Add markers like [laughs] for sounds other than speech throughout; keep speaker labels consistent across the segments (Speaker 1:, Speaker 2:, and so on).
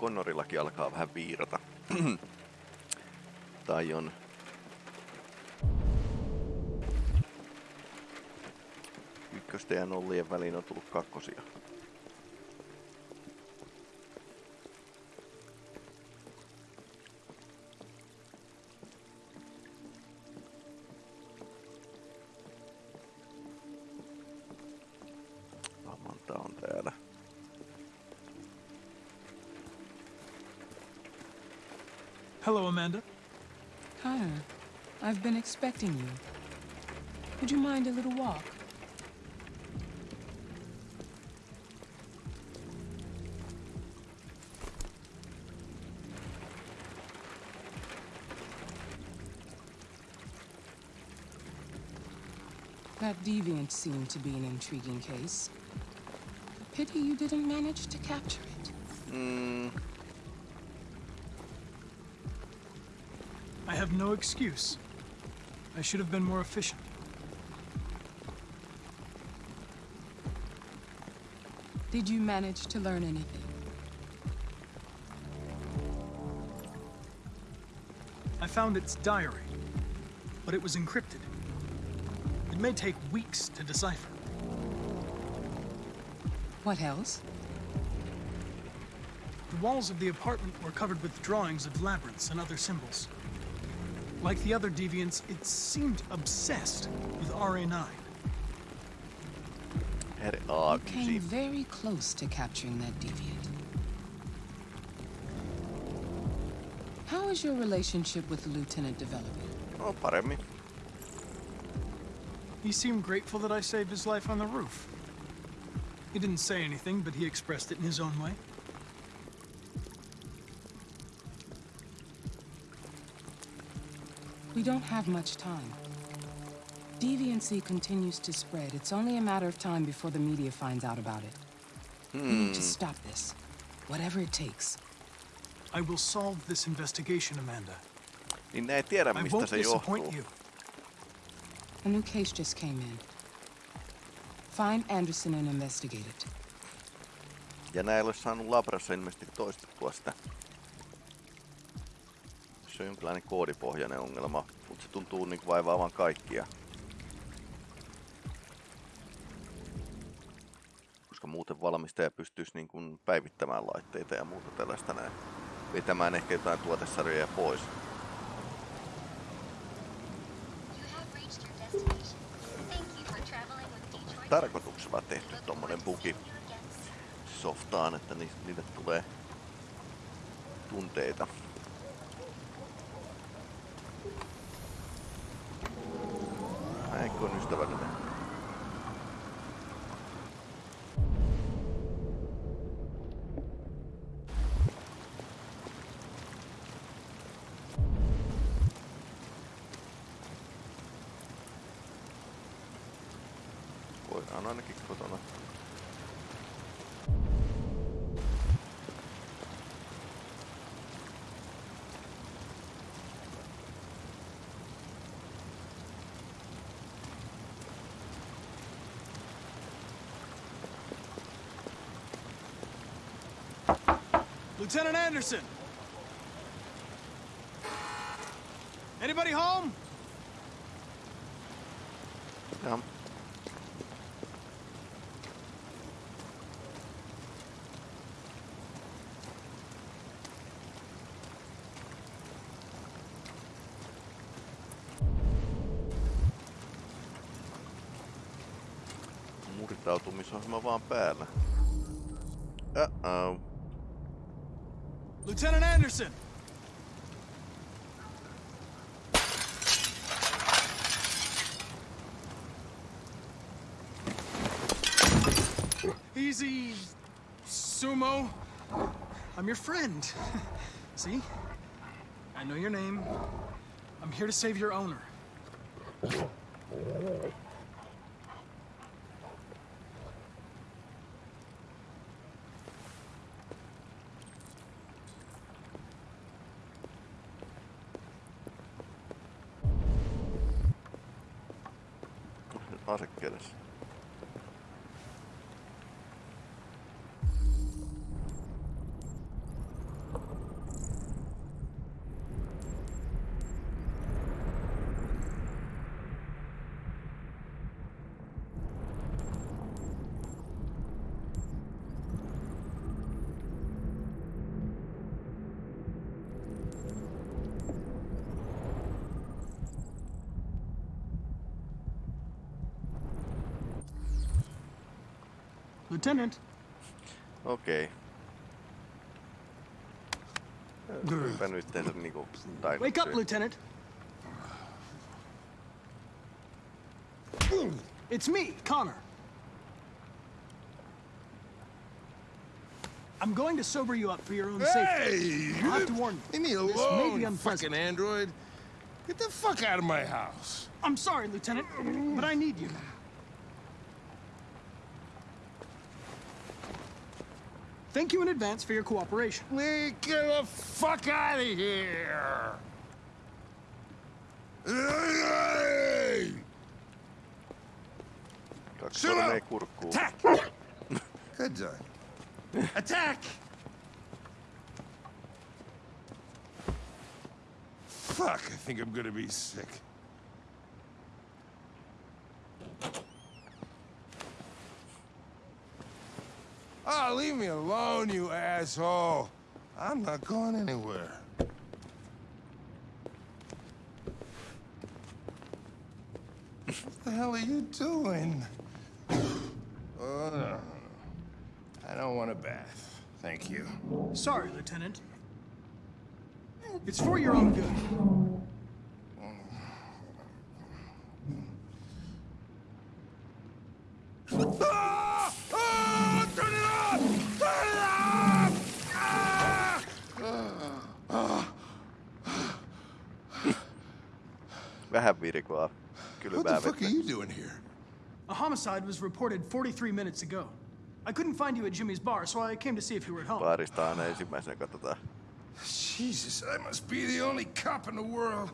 Speaker 1: Connorillakin alkaa vähän viirata. [clears throat] tai on ykkösten ja nollien väliin on tullut kakkosia.
Speaker 2: Hello, Amanda.
Speaker 3: Connor, I've been expecting you. Would you mind a little walk? That deviant seemed to be an intriguing case. Pity you didn't manage to capture it.
Speaker 1: Mm,
Speaker 2: have no excuse. I should have been more efficient.
Speaker 3: Did you manage to learn anything?
Speaker 2: I found its diary, but it was encrypted. It may take weeks to decipher.
Speaker 3: What else?
Speaker 2: The walls of the apartment were covered with drawings of labyrinths and other symbols. Like the other deviants, it seemed obsessed with RA9.
Speaker 1: herre
Speaker 3: You came
Speaker 1: A9.
Speaker 3: very close to capturing that deviant. How is your relationship with the lieutenant developing?
Speaker 1: No paremmin.
Speaker 2: He seemed grateful that I saved his life on the roof. He didn't say anything, but he expressed it in his own way.
Speaker 3: We don't have much time. Deviancy continues to spread. It's only a matter of time before the media finds out about it. We need to hmm. stop this. Whatever it takes.
Speaker 2: I will solve this investigation, Amanda.
Speaker 1: Niin ne ei tiedä
Speaker 2: I won't
Speaker 1: se
Speaker 2: disappoint
Speaker 1: johtuu.
Speaker 2: you.
Speaker 3: A new case just came in. Find Anderson and investigate it.
Speaker 1: Ja näin ei ole saanut Labrassa ilmeisesti toistettua sitä. Se on jonkinlainen koodipohjainen ongelma, mutta se tuntuu niin vaivaavan kaikkia. Koska muuten valmistaja pystyisi niin kuin päivittämään laitteita ja muuta tällaista näin. Vetämään ehkä jotain tuotesarjoja pois. Tarkoituksella tehty tommonen bugi softaan, että ni- niille tulee tunteita. Näinkö on ystävällinen? Voidaan ainakin
Speaker 2: Lieutenant Anderson! Anybody home?
Speaker 1: Ja Murtautumisohjelma vaan päällä. Uh-oh.
Speaker 2: Lieutenant Anderson! Easy, Sumo. I'm your friend. [laughs] See? I know your name. I'm here to save your owner.
Speaker 1: Tarık gelir.
Speaker 2: Lieutenant.
Speaker 1: Okei. Pympä nyt tehdä niinku taidot
Speaker 2: Wake up. Lieutenant. It's me, Connor. I'm going to sober you up for your own safety.
Speaker 4: Hey!
Speaker 2: I'll have to warn you.
Speaker 4: Leave me alone,
Speaker 2: This may
Speaker 4: alone,
Speaker 2: be
Speaker 4: you
Speaker 2: unpleasant.
Speaker 4: fucking android. Get the fuck out of my house.
Speaker 2: I'm sorry, Lieutenant, but I need you. Thank you in advance for your cooperation.
Speaker 4: Lee, get the fuck out of here! Hey!
Speaker 1: Kaksi
Speaker 4: Syvä!
Speaker 1: sormea kurkkuun.
Speaker 4: Attack! Good done. Attack! Fuck, I think I'm gonna be sick. Oh, leave me alone, you asshole. I'm not going anywhere. What the hell are you doing? Oh, no. I don't want a bath. Thank you.
Speaker 2: Sorry, Lieutenant. It's for your own good.
Speaker 4: Ah! Ah! Turn it off! Turn it off! Ah!
Speaker 1: Vähän virkoa.
Speaker 4: What the fuck are you doing here?
Speaker 2: A homicide was reported 43 minutes ago. I couldn't find you at Jimmy's bar, so I came to see if you were at home.
Speaker 1: Baarista aina ensimmäisenä katsotaan.
Speaker 4: Jesus, I must be the only cop in the world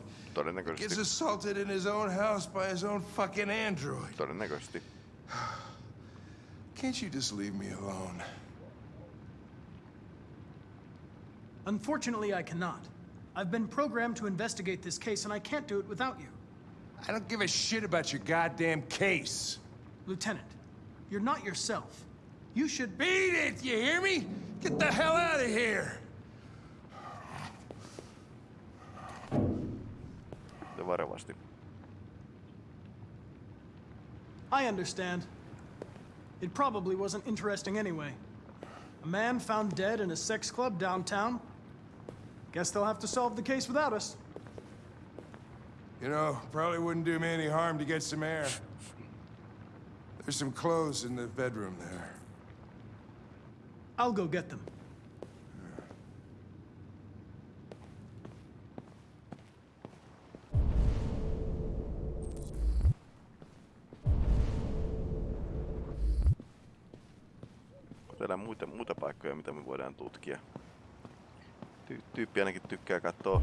Speaker 4: gets assaulted in his own house by his own fucking android.
Speaker 1: Todennäköisesti.
Speaker 4: Can't you just leave me alone?
Speaker 2: Unfortunately, I cannot. I've been programmed to investigate this case, and I can't do it without you.
Speaker 4: I don't give a shit about your goddamn case.
Speaker 2: Lieutenant, you're not yourself. You should
Speaker 4: Beat it, you hear me? Get the hell out of here!
Speaker 1: Ja varovasti.
Speaker 2: I understand. It probably wasn't interesting anyway. A man found dead in a sex club downtown. Guess they'll have to solve the case without us.
Speaker 4: You know, probably wouldn't do me any harm to get some air. There's some clothes in the bedroom there.
Speaker 2: I'll go get them.
Speaker 1: Onko täällä muita, muita paikkoja, mitä me voidaan tutkia? Ty- tyyppi ainakin tykkää katsoa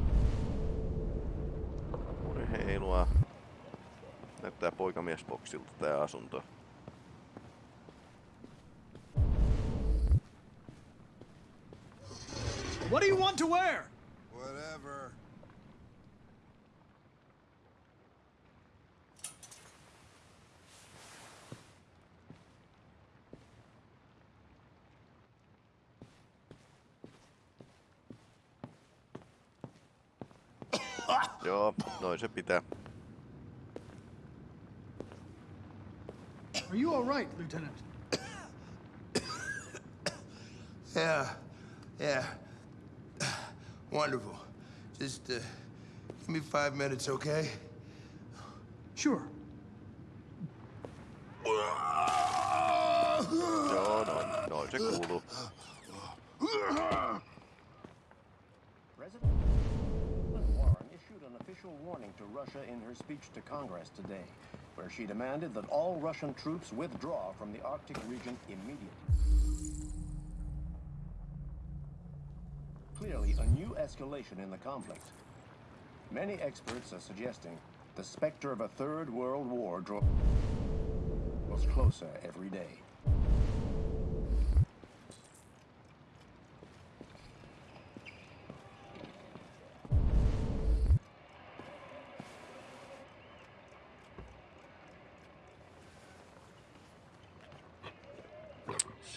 Speaker 1: urheilua. Näyttää poikamiesboksilta tää asunto.
Speaker 2: What do you want to wear?
Speaker 4: Whatever.
Speaker 1: Joo, noin se pitää.
Speaker 2: Are you all right, Lieutenant?
Speaker 4: Yeah, yeah. Wonderful. Just uh, give me five minutes, okay?
Speaker 2: Sure.
Speaker 1: Joo, noin, noin se kuuluu.
Speaker 5: Warning to Russia in her speech to Congress today, where she demanded that all Russian troops withdraw from the Arctic region immediately. Clearly, a new escalation in the conflict. Many experts are suggesting the specter of a third world war draws closer every day.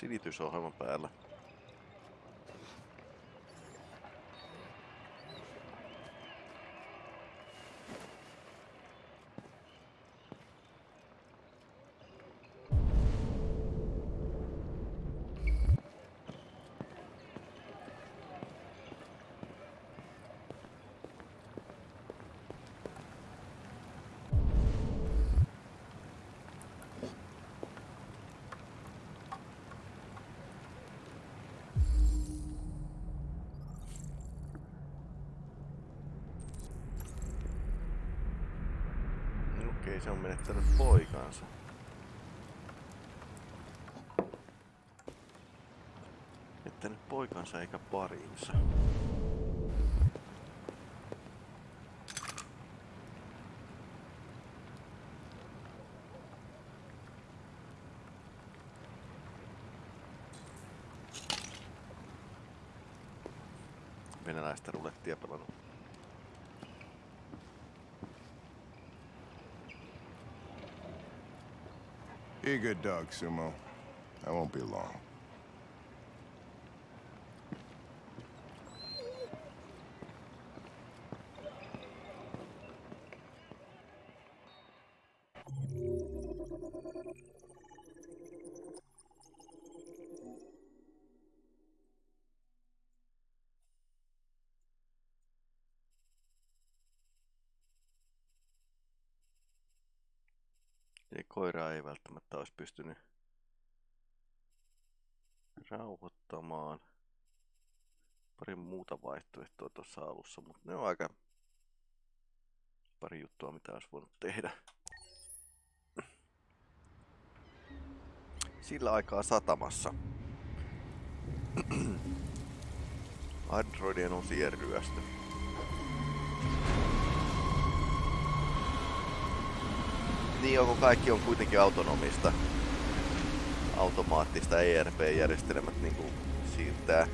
Speaker 1: Silitysohjelman päällä. Okei, se on menettänyt poikansa. Menettänyt poikansa eikä parinsa.
Speaker 4: A good dog, Sumo. I won't be long.
Speaker 1: Muuta vaihtoehtoa tuossa alussa, mutta ne on aika pari juttua, mitä olisi voinut tehdä. Sillä aikaa satamassa. Androidien osien ryöstö. Niin onko kaikki on kuitenkin autonomista, automaattista ERP-järjestelmät niin kuin siirtää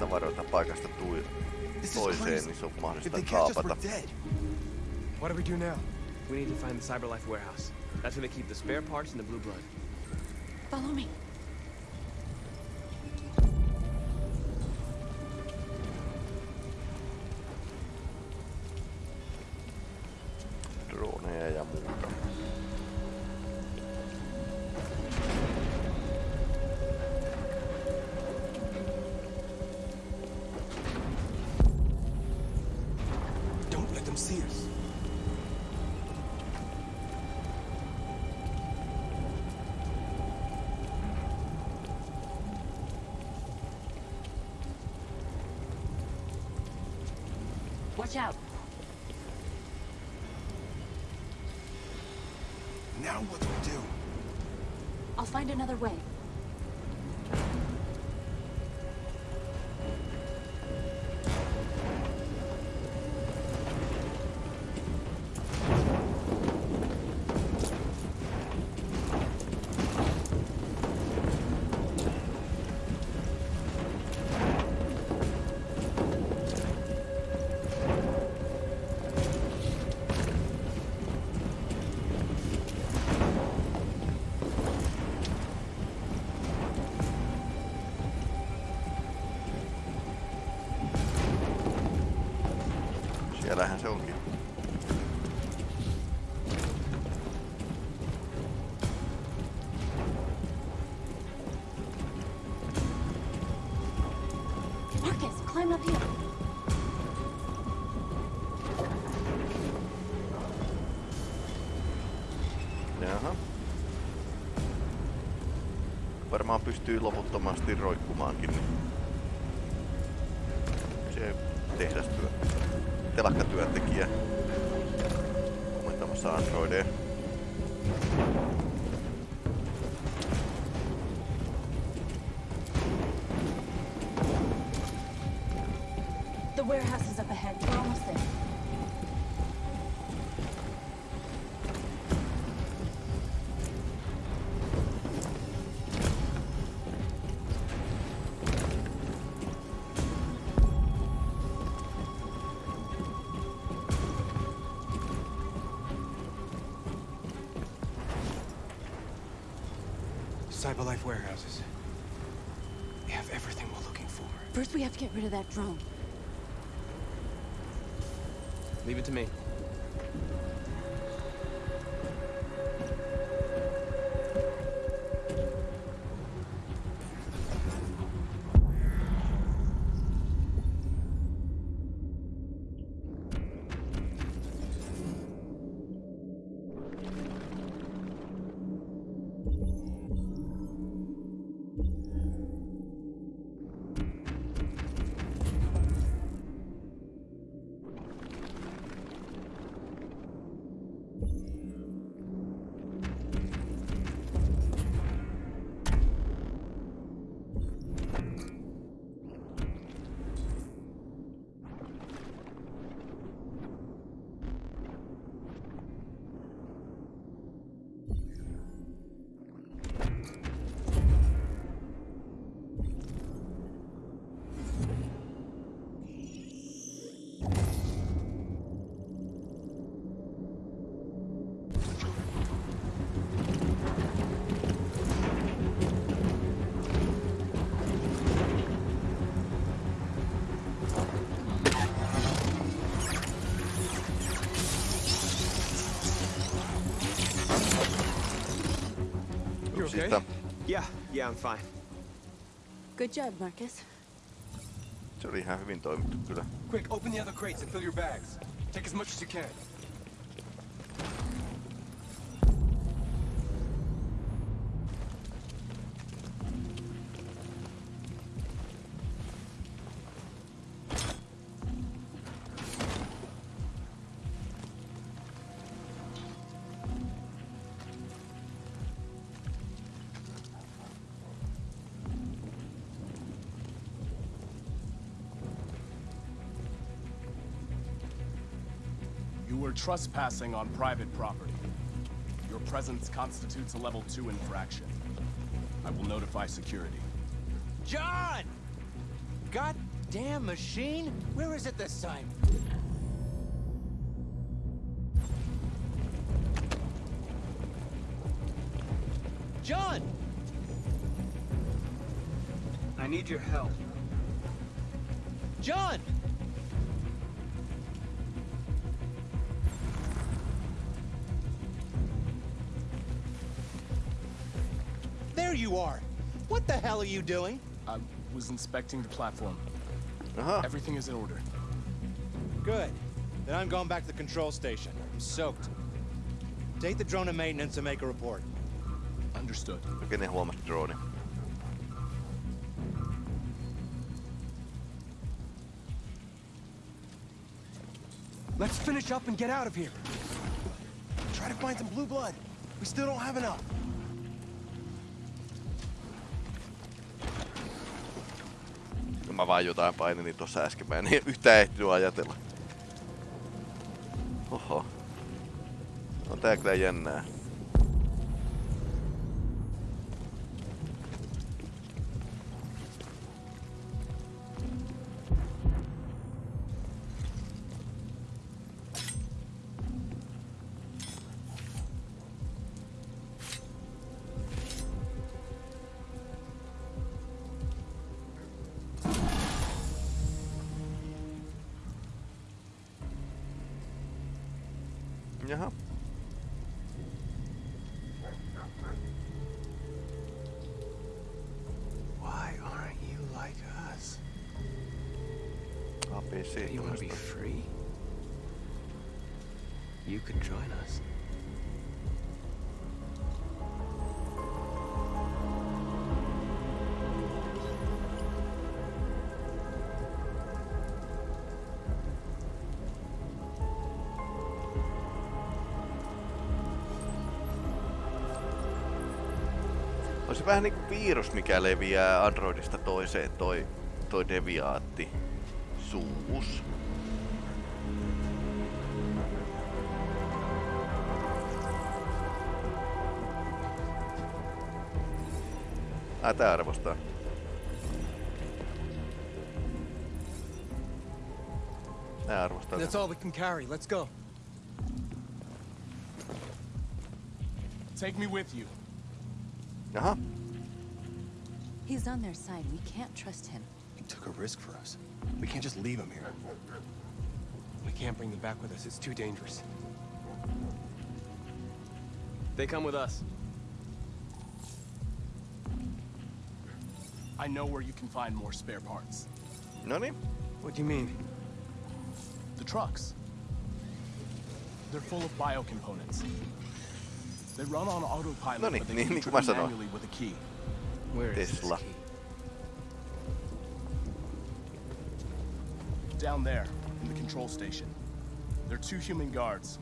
Speaker 1: tavaroita paikasta tui, toiseen, niin se on
Speaker 6: If
Speaker 1: mahdollista
Speaker 6: they catch us,
Speaker 1: kaapata.
Speaker 6: we're dead.
Speaker 7: What do we do now? We need to find the Cyberlife warehouse. That's where they keep the spare parts and the blue blood.
Speaker 8: Follow me. Watch out.
Speaker 1: Pystyy loputtomasti roikkumaankin. Niin.
Speaker 8: First, we have to get rid of that drone.
Speaker 7: Leave it to me. Sound fine.
Speaker 9: Good job, Marcus.
Speaker 1: Se oli ihan hyvin toimittu kyllä.
Speaker 6: Quick, open the other crates and fill your bags. Take as much as you can.
Speaker 10: You were trespassing on private property. Your presence constitutes a level 2 infraction. I will notify security.
Speaker 11: John! Goddamn machine! Where is it this time? John!
Speaker 6: I need your help.
Speaker 11: John! You doing?
Speaker 10: I was inspecting the platform.
Speaker 1: Aha,
Speaker 10: Everything is in order.
Speaker 11: Good. Then I'm going back to the control station. I'm soaked. Take the drone to maintenance and make a report.
Speaker 10: Understood.
Speaker 1: kenen huomasi drone.
Speaker 6: Let's finish up and get out of here. Try to find some blue blood. We still don't have enough.
Speaker 1: Vaan jotain painelin tuossa äsken, mä en [laughs] yhtään ehtinyt ajatella. Oho. On tää kyllä jännää. Vähän niinku virus, mikä leviää Androidista toiseen, toi, toi deviaatti. Suus. Ai tää arvostaa. Tää arvostaa.
Speaker 6: That's all we can carry. Let's go.
Speaker 10: Take me with you.
Speaker 1: Jaha.
Speaker 9: He's on their side. We can't trust him.
Speaker 6: He took a risk for us. We can't just leave him here. We can't bring them back with us. It's too dangerous.
Speaker 7: They come with us.
Speaker 10: I know where you can find more spare parts.
Speaker 1: Noniin.
Speaker 6: What do you mean?
Speaker 10: The trucks. They're full of biocomponents. They run on autopilot,
Speaker 1: No niin,
Speaker 10: but they
Speaker 1: niin-
Speaker 10: can
Speaker 1: niin kuin
Speaker 10: be
Speaker 1: mä sanoin.
Speaker 10: manually with a key.
Speaker 7: Where is
Speaker 1: Tesla.
Speaker 7: this key?
Speaker 10: Down there, in the control station. There are two human guards.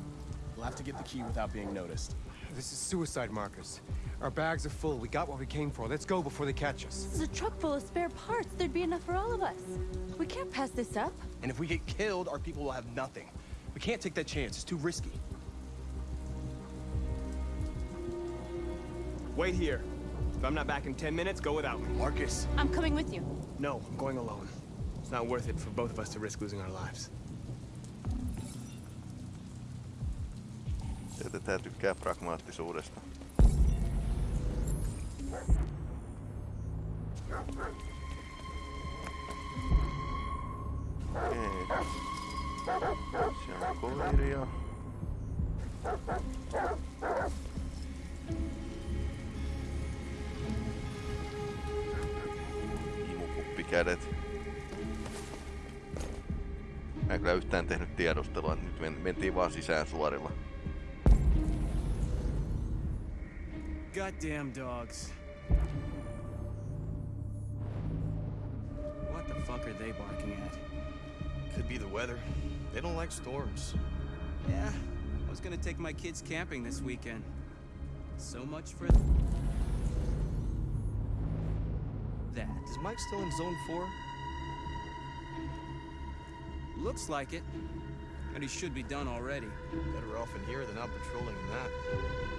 Speaker 10: We'll have to get the key without being noticed.
Speaker 6: This is suicide, Marcus. Our bags are full. We got what we came for. Let's go before they catch us.
Speaker 9: This is a truck full of spare parts. There'd be enough for all of us. We can't pass this up.
Speaker 6: And if we get killed, our people will have nothing. We can't take that chance. It's too risky.
Speaker 7: Wait here. If I'm not back in 10 minutes, go without me.
Speaker 6: Marcus.
Speaker 9: I'm coming with you.
Speaker 7: No, I'm going alone. It's not worth it for both of us to risk losing our lives.
Speaker 1: Sieltä tää tykkää pragmaattisuudesta. Kädet. Mä en kyllä yhtään tehnyt tiedustelua, nyt men mentiin vaan sisään suorilla.
Speaker 6: Goddamn dogs. What the fuck are they barking at?
Speaker 12: Could be the weather. They don't like storms.
Speaker 6: Yeah, I was gonna take my kids camping this weekend. So much for
Speaker 12: Is Mike still in Zone 4?
Speaker 6: Looks like it. And he should be done already.
Speaker 12: Better off in here than out patrolling in that.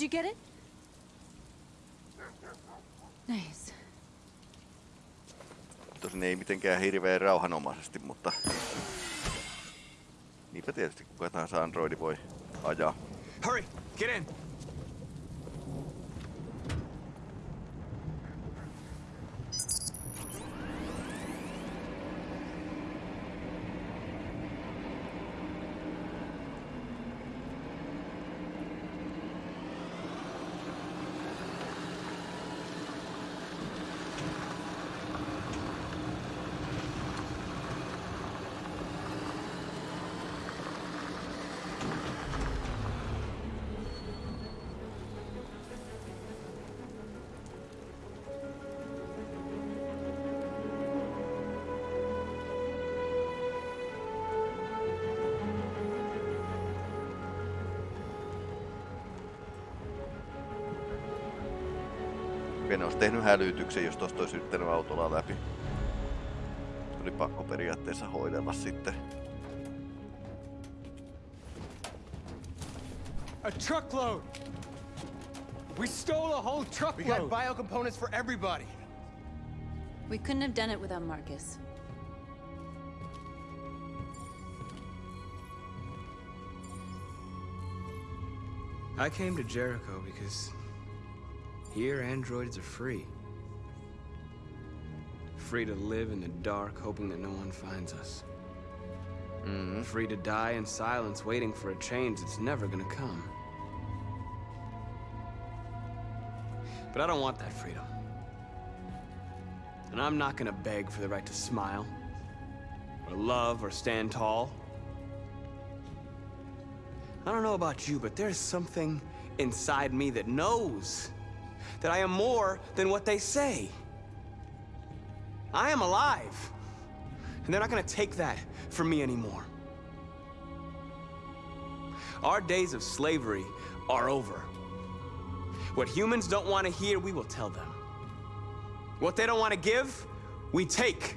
Speaker 9: Did you get it? Nice.
Speaker 1: Tosin ei mitenkään hirveän rauhanomaisesti, mutta... Niinpä tietysti kuka tahansa androidi voi ajaa.
Speaker 6: Hurry! Get in!
Speaker 1: En olisi tehnyt hälytyksen, jos tosta olisi yrittänyt autolla läpi. Oli pakko periaatteessa hoidella sitten.
Speaker 6: A truckload! We stole a whole We truckload! got bio components for everybody!
Speaker 9: We couldn't have done it without Marcus.
Speaker 7: I came to Jericho because here androids are free. Free to live in the dark, hoping that no one finds us. Mm-hmm. Free to die in silence, waiting for a change that's never gonna come. But I don't want that freedom. And I'm not gonna beg for the right to smile, or love, or stand tall. I don't know about you, but there's something inside me that knows that I am more than what they say. I am alive. And they're not gonna take that from me anymore. Our days of slavery are over. What humans don't want to hear, we will tell them. What they don't want to give, we take.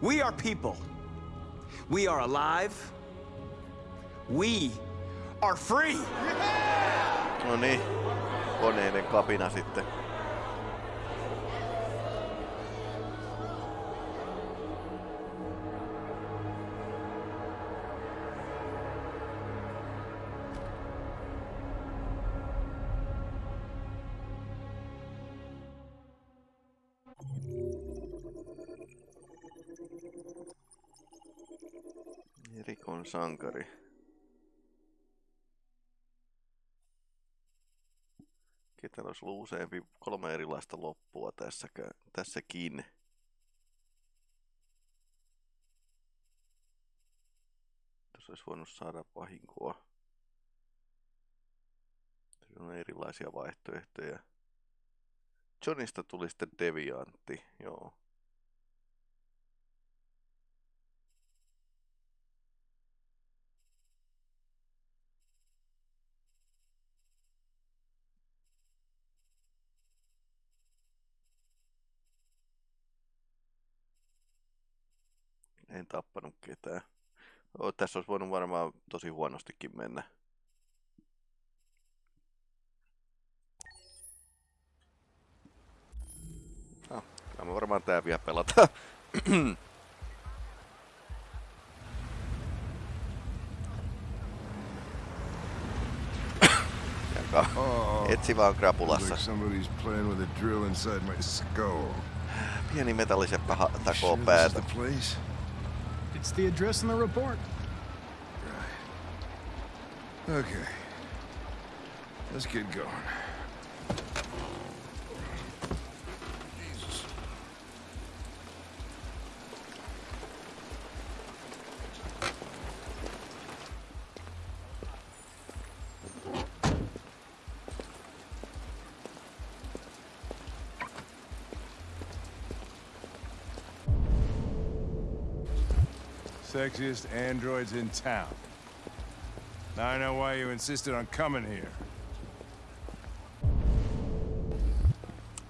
Speaker 7: We are people. We are alive. We are free.
Speaker 1: Niin, koneiden kapina sitten. Sankari. Ketä olisi ollut useampi, kolme erilaista loppua tässäkään, tässäkin. Tässä olisi voinut saada vahinkoa. Tässä on erilaisia vaihtoehtoja. Johnista tuli sitten deviantti, joo. tappanut ketään. O, tässä olisi voinut varmaan tosi huonostikin mennä. No, mä varmaan tää vielä
Speaker 4: pelata.
Speaker 1: Etsi vaan krapulassa. Pieni metalliseppä takoo päätä.
Speaker 2: It's the address in the report. Right.
Speaker 4: Okay. Let's get going. Sexiest androids in town. Now I know why you insisted on coming here.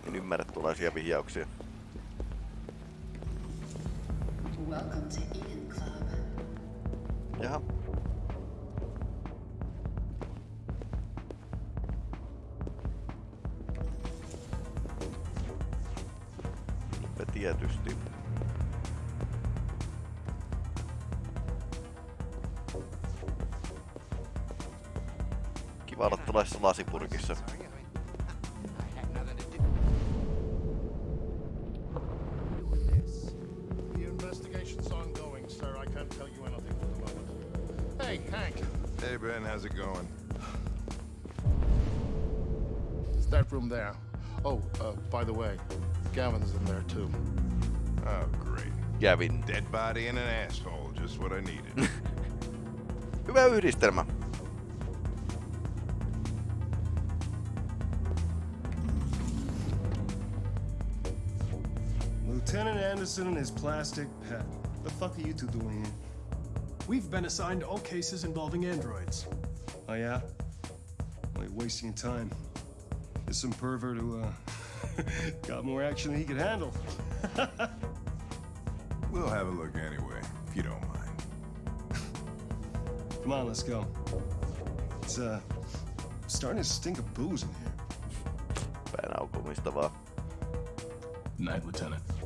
Speaker 1: En ymmärrä tuollaisia vihjauksia.
Speaker 13: Welcome to
Speaker 14: moment. Hey, Hank.
Speaker 4: Hey, Ben, how's it going?
Speaker 14: It's that room there. Oh, uh, by the way, Gavin's in there too.
Speaker 4: Oh, great.
Speaker 1: Gavin.
Speaker 4: Dead body and an asshole, just what I needed. [laughs]
Speaker 1: Hyvä yhdistelmä.
Speaker 15: Lieutenant Anderson and his plastic pet. The fuck are you two doing here?
Speaker 2: We've been assigned all cases involving androids.
Speaker 15: Oh yeah? Well, you're wasting your time. There's some pervert who, uh, [laughs] got more action than he could handle. [laughs]
Speaker 4: we'll have a look anyway, if you don't mind.
Speaker 15: Come on, let's go. It's, uh, starting to stink of booze in here.
Speaker 1: Pään aukomista vaan.
Speaker 10: Night, Lieutenant.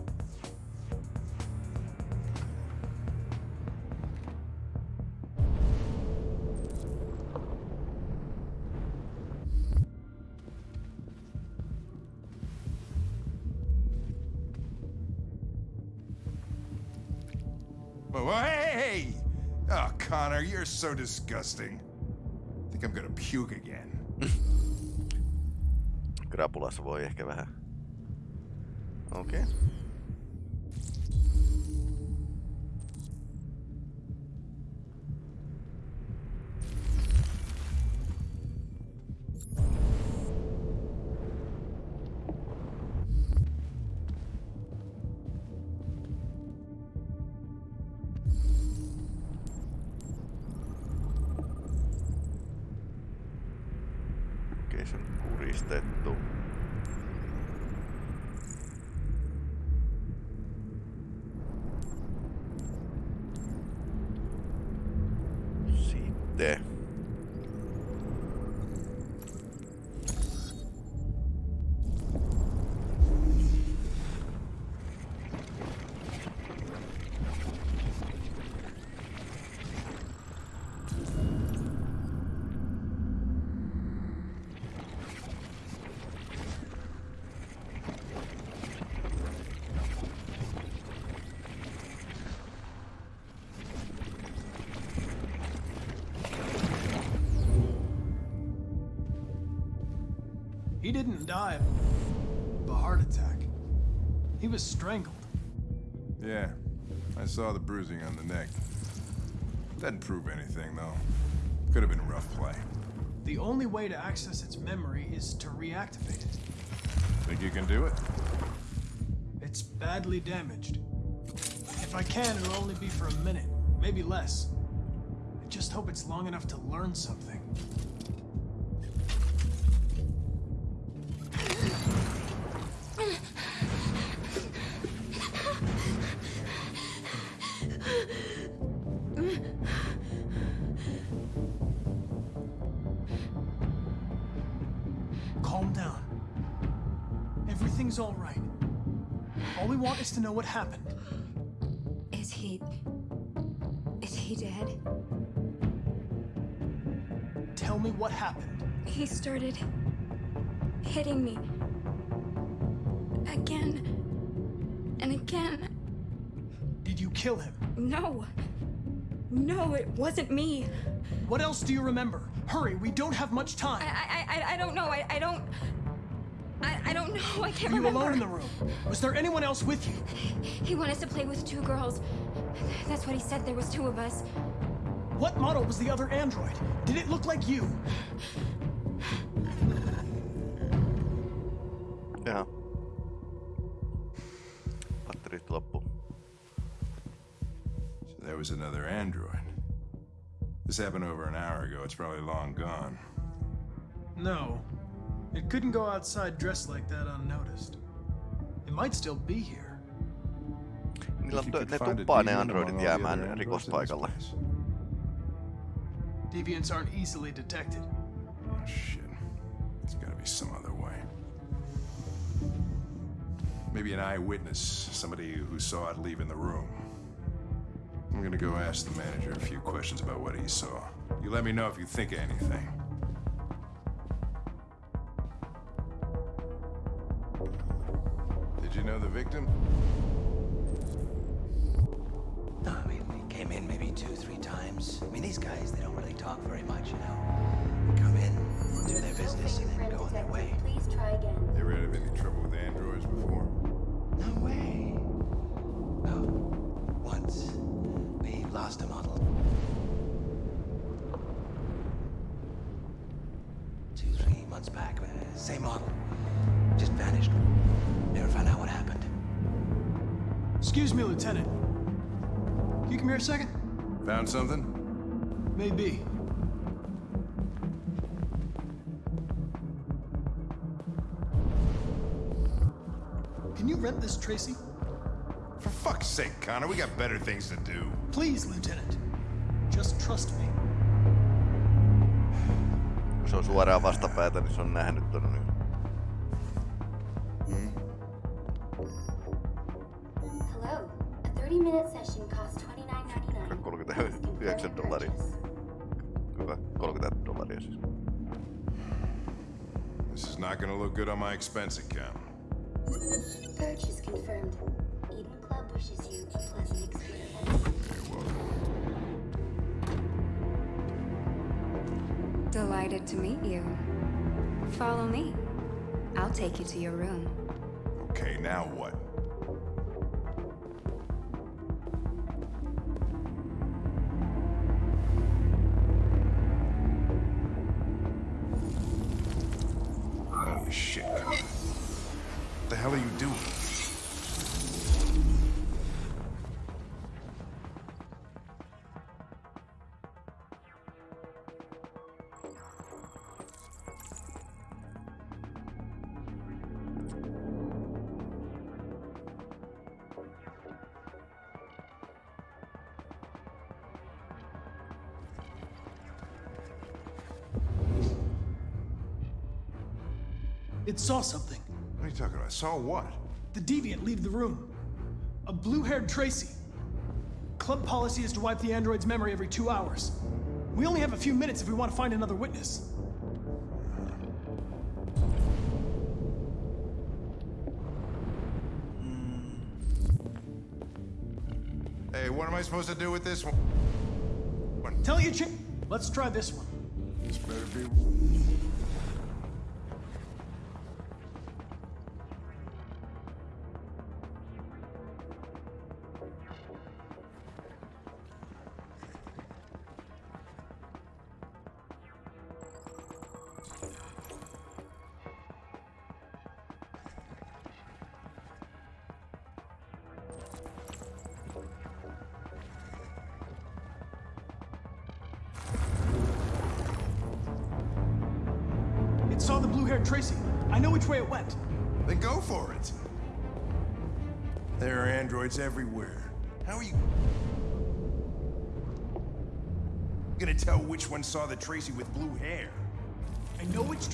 Speaker 4: So disgusting. I think I'm gonna puke again.
Speaker 1: Krapulassa voi ehkä vähän. Okei. Okay. Rostetto.
Speaker 2: He didn't die of a heart attack. He was strangled.
Speaker 4: Yeah, I saw the bruising on the neck. Doesn't prove anything, though. Could have been rough play.
Speaker 2: The only way to access its memory is to reactivate it.
Speaker 4: Think you can do it?
Speaker 2: It's badly damaged. If I can, it'll only be for a minute, maybe less. I just hope it's long enough to learn something. Want is to know what happened.
Speaker 16: Is he. Is he dead?
Speaker 2: Tell me what happened.
Speaker 16: He started. hitting me. Again. And again.
Speaker 2: Did you kill him?
Speaker 16: No. No, it wasn't me.
Speaker 2: What else do you remember? Hurry, we don't have much time.
Speaker 16: I I, I don't know. I, I don't. I, I don't know. I can't
Speaker 2: Were you
Speaker 16: remember.
Speaker 2: alone in the room? Was there anyone else with you?
Speaker 16: He wanted us to play with two girls. That's what he said. There was two of us.
Speaker 2: What model was the other android? Did it look like you?
Speaker 1: Jaha. Batterit loppu.
Speaker 4: So there was another android. This happened over an hour ago. It's probably long gone.
Speaker 2: No. It couldn't go outside dressed like that unnoticed. It might still be here.
Speaker 1: Niillä
Speaker 4: If you
Speaker 1: on,
Speaker 4: could
Speaker 1: ne
Speaker 4: find a
Speaker 1: tuppaa ne androidit
Speaker 4: the other
Speaker 1: jäämään
Speaker 4: androids in this
Speaker 1: rikospaikalle.
Speaker 4: place.
Speaker 2: Deviants aren't easily detected.
Speaker 4: Oh, shit. There's gotta be some other way. Maybe an eyewitness, somebody who saw it leaving the room. I'm gonna go ask the manager a few questions about what he saw. You let me know if you think of anything. Victim?
Speaker 17: No, I mean, we came in maybe two, three times. I mean, these guys, they don't really talk very much, you know?
Speaker 2: Excuse me, Lieutenant. Can you come here a second?
Speaker 4: Found something?
Speaker 2: Maybe. Can you rent this, Traci?
Speaker 4: For fuck's sake, Connor, we got better things to do.
Speaker 2: Please, Lieutenant. Just trust me.
Speaker 1: Kun se on suoraan vastapäätä, niin se on nähnyt ton niin.
Speaker 4: My expense account.
Speaker 8: Purchase confirmed. Eden Club wishes you a pleasant experience.
Speaker 16: Delighted to meet you. Follow me. I'll take you to your room.
Speaker 4: Okay, now what?
Speaker 2: It saw something.
Speaker 4: What are you talking about? Saw what?
Speaker 2: The deviant leave the room. A blue-haired Traci. Club policy is to wipe the android's memory every two hours. We only have a few minutes if we want to find another witness. Hmm.
Speaker 4: Hey, what am I supposed to do with this one?
Speaker 2: Tell you, Ch- Let's try this one.
Speaker 4: This better be.
Speaker 2: The blue-haired Traci. I know which way it went.
Speaker 4: Then go for it. There are androids everywhere. How are you gonna tell which one saw the Traci with blue hair?
Speaker 2: I know which.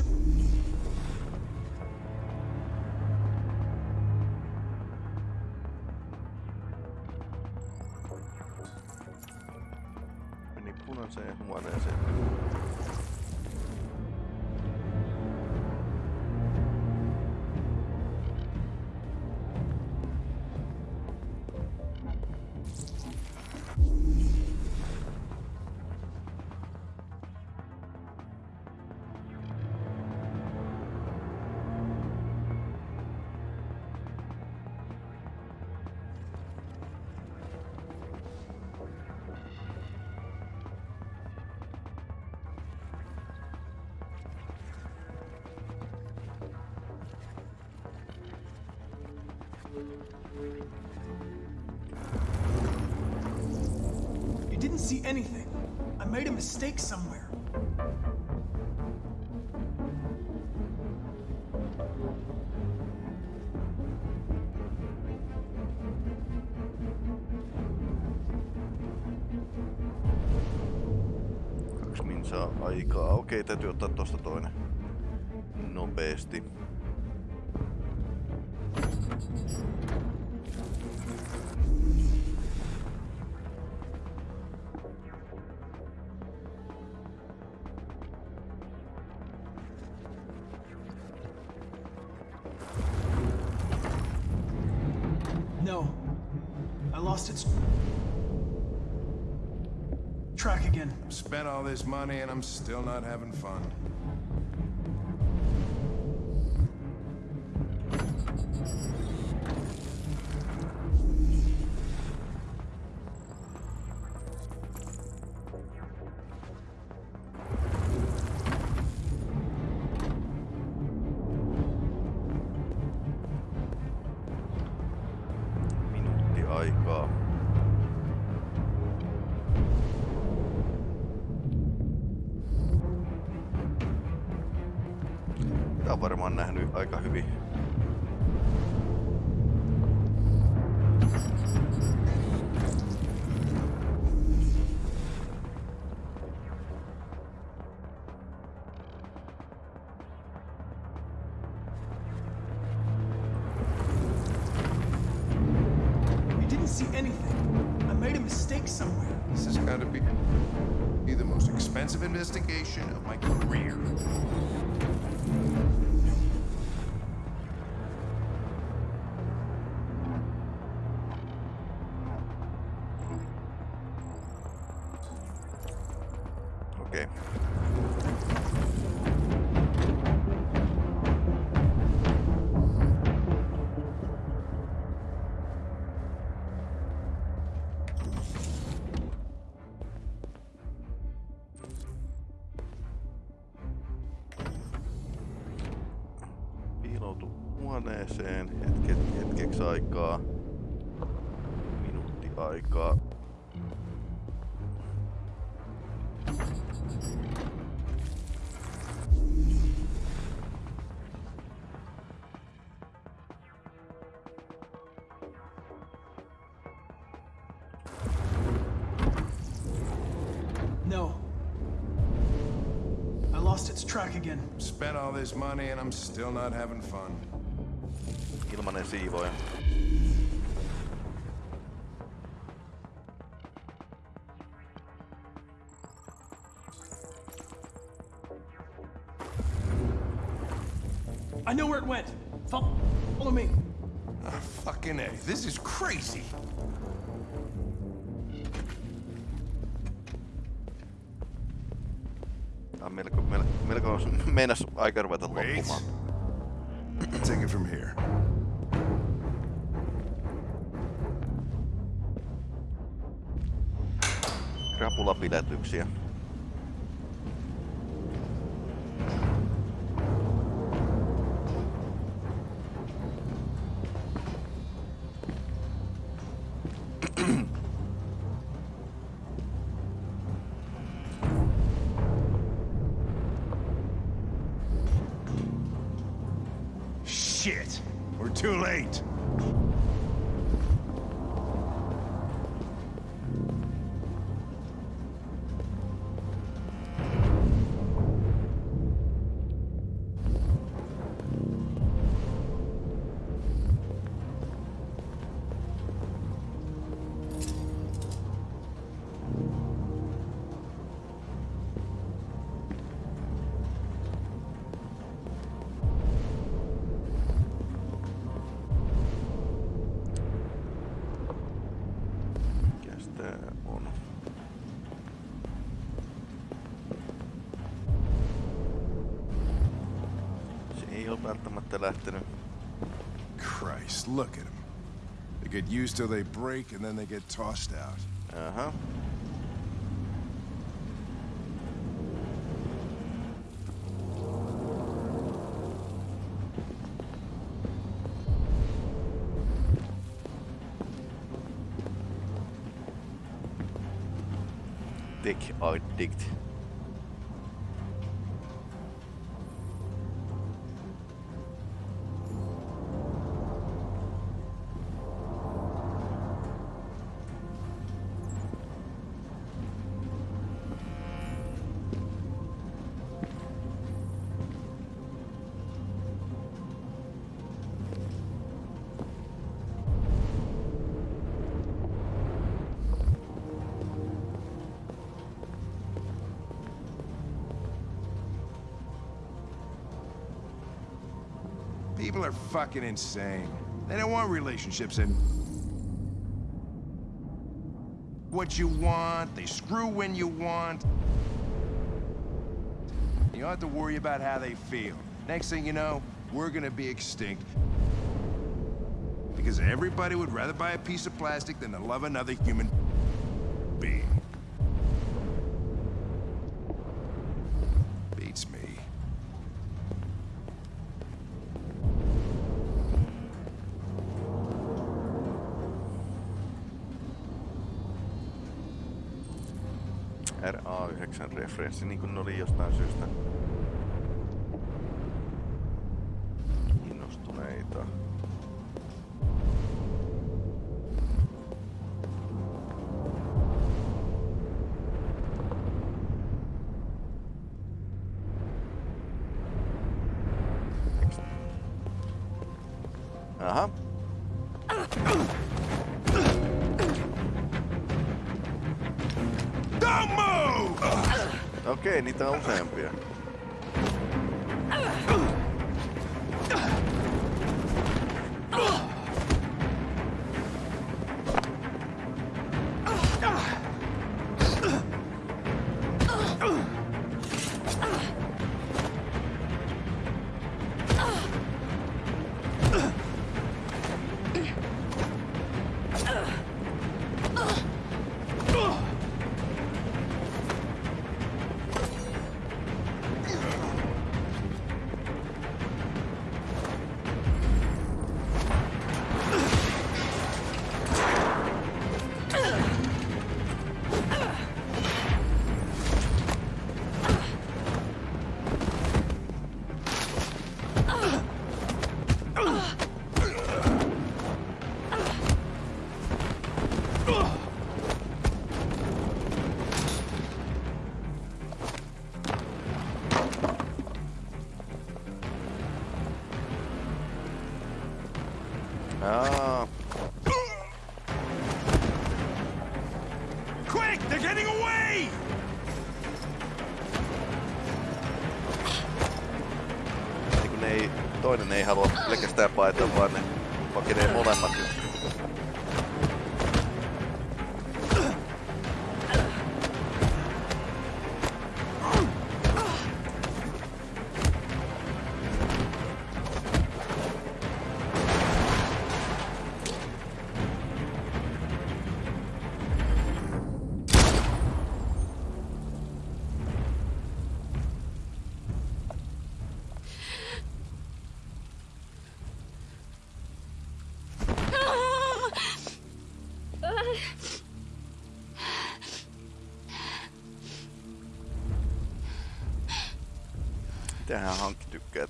Speaker 2: Mistake somewhere.
Speaker 1: Kaksi minsaa aikaa. Okei, täytyy ottaa tosta toinen. Nopeesti.
Speaker 4: Money and I'm still not having fun.
Speaker 2: See anything. I made a mistake somewhere.
Speaker 4: This has got to be, be the most expensive investigation of my career. This money and I'm still not having fun.
Speaker 1: Ilmanen siivoja.
Speaker 2: I know where it went. Follow me.
Speaker 4: Ah, fucking A. This is crazy.
Speaker 1: Melko, melko, melko meinas aika ruveta loppumaan.
Speaker 4: Take it from here.
Speaker 1: Krapulapidätyksiä.
Speaker 4: Look at them. They get used till they break, and then they get tossed out.
Speaker 1: Uh-huh. Dick or
Speaker 4: People fucking insane. They don't want relationships and what you want. They screw when you want. You don't have to worry about how they feel. Next thing you know, we're gonna be extinct. Because everybody would rather buy a piece of plastic than to love another human being.
Speaker 1: RA9 referenssi, niin kuin ne oli jostain syystä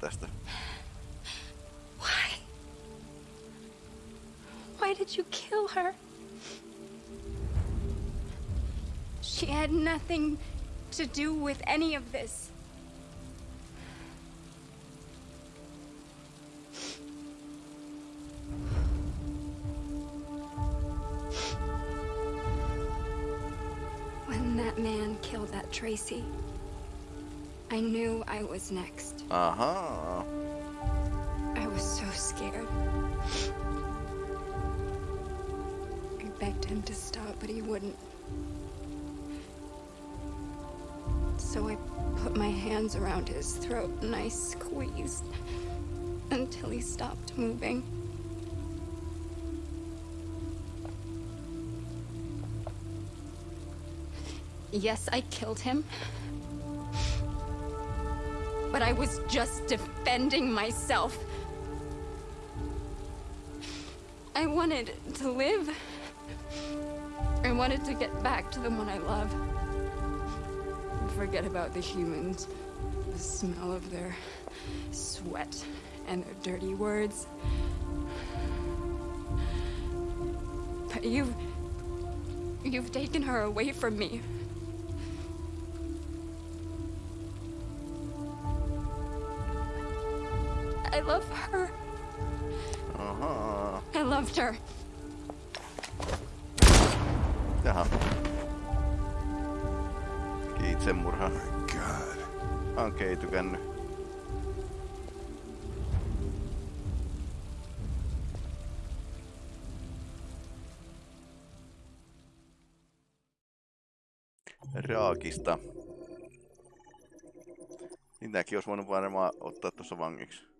Speaker 1: Tästä?
Speaker 9: Why?
Speaker 16: did you kill her? She had nothing to do with any of this. When that man killed that Traci, I knew I was next.
Speaker 1: Uh-huh.
Speaker 16: I was so scared. I begged him to stop, but he wouldn't. So I put my hands around his throat and I squeezed until he stopped moving. Yes, I killed him. But I was just defending myself. I wanted to live. I wanted to get back to the one I love. Forget about the humans, the smell of their sweat, and their dirty words. But you've. You've taken her away from me.
Speaker 1: Raakista. Niitäkin olisi voinut varmaan ottaa tuossa vangiksi.